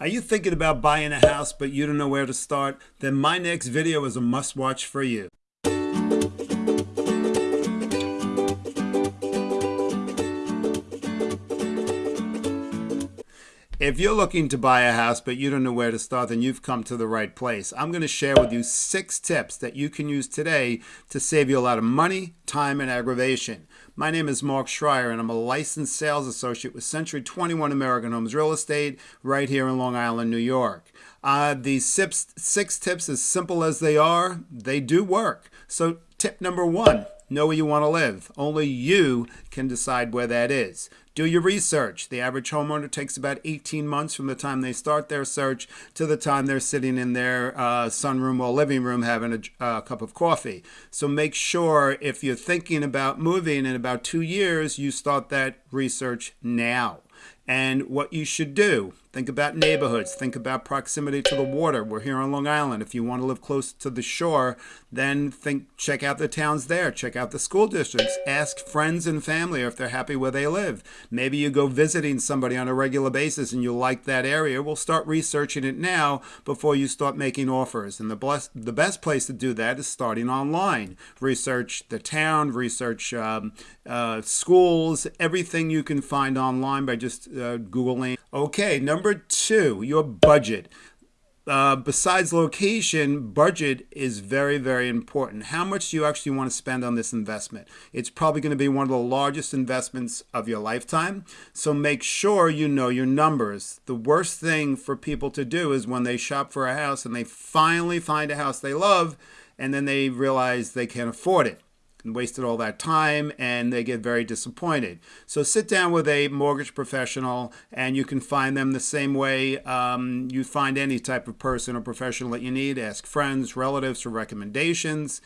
Are you thinking about buying a house but you don't know where to start? Then my next video is a must watch for you. If you're looking to buy a house but you don't know where to start, then you've come to the right place. I'm going to share with you six tips that you can use today to save you a lot of money, time, and aggravation. My name is Mark Schreier, and I'm a licensed sales associate with Century 21 American Homes Real Estate right here in Long Island, New York. Uh, these six, six tips, as simple as they are, they do work. So, tip number one know where you want to live. Only you can decide where that is. Do your research. The average homeowner takes about 18 months from the time they start their search to the time they're sitting in their uh, sunroom or living room having a uh, cup of coffee. So make sure if you're thinking about moving in about two years, you start that research now and what you should do. Think about neighborhoods. Think about proximity to the water. We're here on Long Island. If you want to live close to the shore, then think check out the towns there. Check out the school districts. Ask friends and family if they're happy where they live. Maybe you go visiting somebody on a regular basis and you like that area. We'll start researching it now before you start making offers. And the best, the best place to do that is starting online. Research the town, research um, uh, schools, everything you can find online by just uh, Googling. Okay, number two, your budget. Uh, besides location, budget is very, very important. How much do you actually want to spend on this investment? It's probably going to be one of the largest investments of your lifetime. So make sure you know your numbers. The worst thing for people to do is when they shop for a house and they finally find a house they love and then they realize they can't afford it and wasted all that time and they get very disappointed. So sit down with a mortgage professional and you can find them the same way um, you find any type of person or professional that you need. Ask friends, relatives for recommendations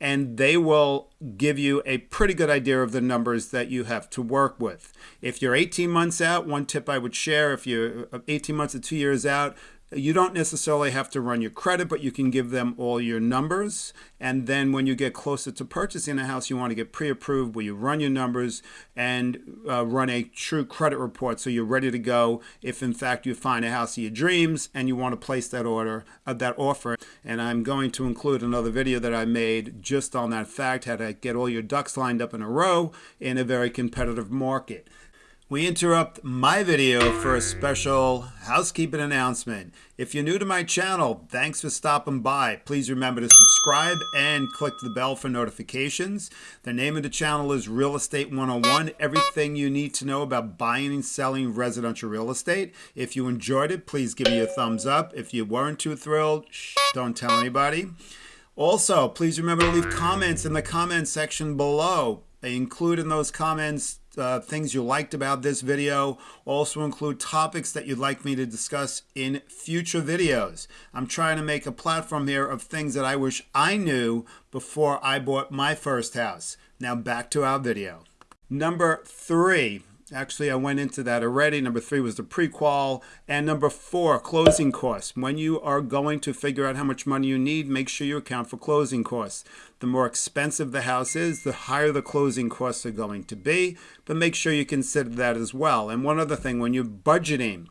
and they will give you a pretty good idea of the numbers that you have to work with. If you're 18 months out, one tip I would share, if you're 18 months to two years out, you don't necessarily have to run your credit, but you can give them all your numbers. And then when you get closer to purchasing a house, you want to get pre-approved where you run your numbers and uh, run a true credit report so you're ready to go if in fact you find a house of your dreams and you want to place that order, uh, that offer. And I'm going to include another video that I made just on that fact, how to get all your ducks lined up in a row in a very competitive market we interrupt my video for a special housekeeping announcement. If you're new to my channel, thanks for stopping by. Please remember to subscribe and click the bell for notifications. The name of the channel is Real Estate 101, everything you need to know about buying and selling residential real estate. If you enjoyed it, please give me a thumbs up. If you weren't too thrilled, shh, don't tell anybody. Also, please remember to leave comments in the comment section below. Include in those comments uh, things you liked about this video. Also include topics that you'd like me to discuss in future videos. I'm trying to make a platform here of things that I wish I knew before I bought my first house. Now back to our video. Number three, Actually, I went into that already. Number three was the pre-qual. And number four, closing costs. When you are going to figure out how much money you need, make sure you account for closing costs. The more expensive the house is, the higher the closing costs are going to be. But make sure you consider that as well. And one other thing, when you're budgeting,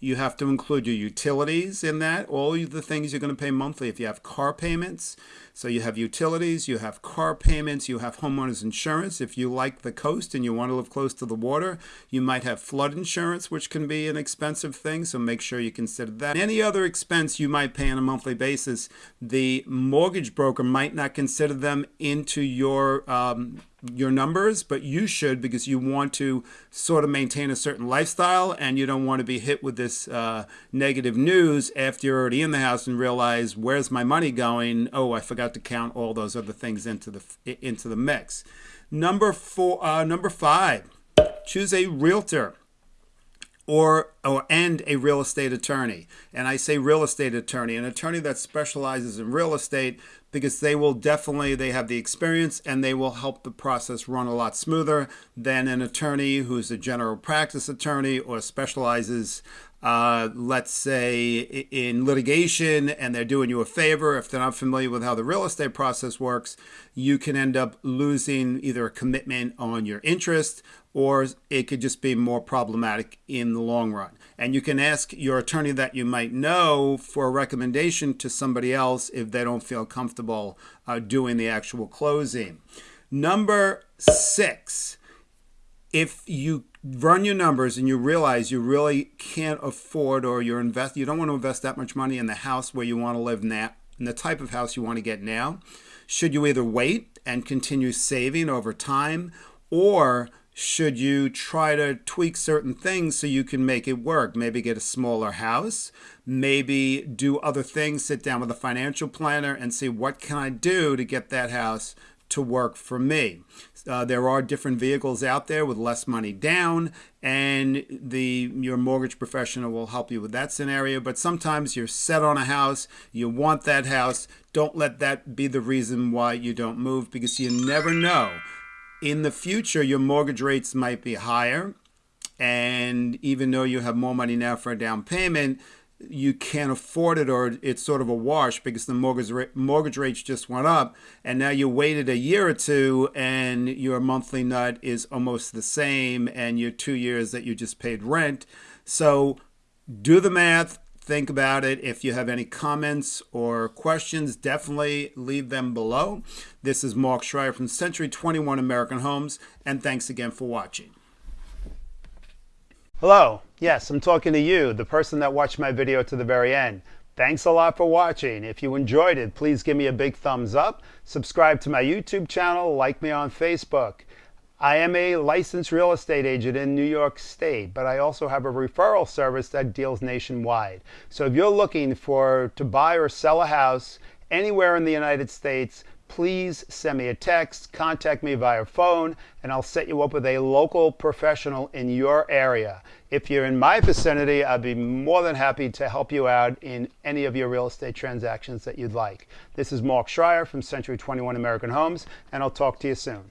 you have to include your utilities in that, all the things you're going to pay monthly. If you have car payments, so you have utilities, you have car payments, you have homeowners insurance. If you like the coast and you want to live close to the water, you might have flood insurance, which can be an expensive thing. So make sure you consider that. Any other expense you might pay on a monthly basis, the mortgage broker might not consider them into your um, your numbers, but you should because you want to sort of maintain a certain lifestyle and you don't want to be hit with this uh, negative news after you're already in the house and realize where's my money going? Oh, I forgot to count all those other things into the into the mix. Number four, uh, number five, choose a realtor or, or and a real estate attorney. And I say real estate attorney, an attorney that specializes in real estate because they will definitely they have the experience and they will help the process run a lot smoother than an attorney who's a general practice attorney or specializes uh, let's say in litigation and they're doing you a favor, if they're not familiar with how the real estate process works, you can end up losing either a commitment on your interest or it could just be more problematic in the long run. And you can ask your attorney that you might know for a recommendation to somebody else if they don't feel comfortable uh, doing the actual closing. Number six, if you run your numbers and you realize you really can't afford or you're invest you don't want to invest that much money in the house where you want to live now in the type of house you want to get now. Should you either wait and continue saving over time or should you try to tweak certain things so you can make it work? Maybe get a smaller house maybe do other things sit down with a financial planner and see what can i do to get that house to work for me. Uh, there are different vehicles out there with less money down, and the your mortgage professional will help you with that scenario. But sometimes you're set on a house, you want that house. Don't let that be the reason why you don't move because you never know. In the future, your mortgage rates might be higher, and even though you have more money now for a down payment, you can't afford it or it's sort of a wash because the mortgage mortgage rates just went up and now you waited a year or two and your monthly nut is almost the same and your two years that you just paid rent. So do the math think about it. If you have any comments or questions definitely leave them below. This is mark schreier from century 21 american homes and thanks again for watching. Hello, yes, I'm talking to you, the person that watched my video to the very end. Thanks a lot for watching. If you enjoyed it, please give me a big thumbs up, subscribe to my YouTube channel, like me on Facebook. I am a licensed real estate agent in New York State, but I also have a referral service that deals nationwide. So if you're looking for to buy or sell a house anywhere in the United States, please send me a text, contact me via phone, and I'll set you up with a local professional in your area. If you're in my vicinity, I'd be more than happy to help you out in any of your real estate transactions that you'd like. This is Mark Schreier from Century 21 American Homes, and I'll talk to you soon.